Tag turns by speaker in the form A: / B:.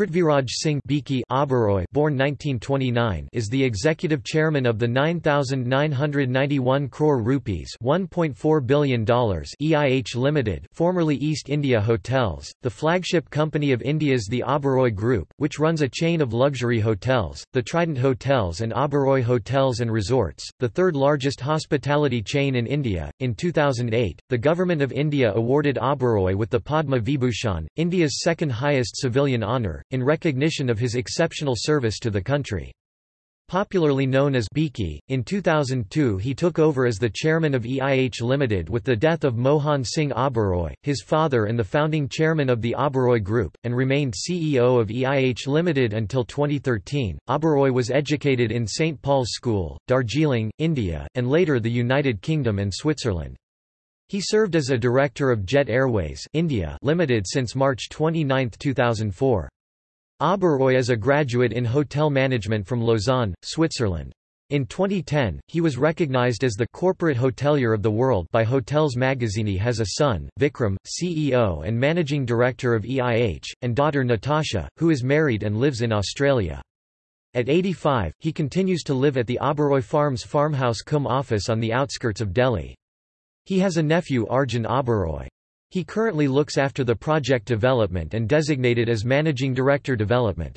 A: Prithviraj Singh Oberoi born 1929 is the executive chairman of the 9991 crore rupees $1.4 billion EIH Limited formerly East India Hotels, the flagship company of India's the Oberoi Group, which runs a chain of luxury hotels, the Trident Hotels and Oberoi Hotels and Resorts, the third largest hospitality chain in India. In 2008, the Government of India awarded Oberoi with the Padma Vibhushan, India's second highest civilian honour, in recognition of his exceptional service to the country. Popularly known as Biki, in 2002 he took over as the chairman of EIH Limited with the death of Mohan Singh Oberoi, his father and the founding chairman of the Oberoi Group, and remained CEO of EIH Limited until 2013. Oberoi was educated in St. Paul's School, Darjeeling, India, and later the United Kingdom and Switzerland. He served as a director of Jet Airways India Limited since March 29, 2004. Oberoi is a graduate in hotel management from Lausanne, Switzerland. In 2010, he was recognized as the corporate hotelier of the world by Hotels Magazine. He has a son, Vikram, CEO and managing director of EIH, and daughter Natasha, who is married and lives in Australia. At 85, he continues to live at the Oberoi Farms farmhouse cum office on the outskirts of Delhi. He has a nephew Arjun Oberoi. He currently looks after the project development and designated as Managing Director Development.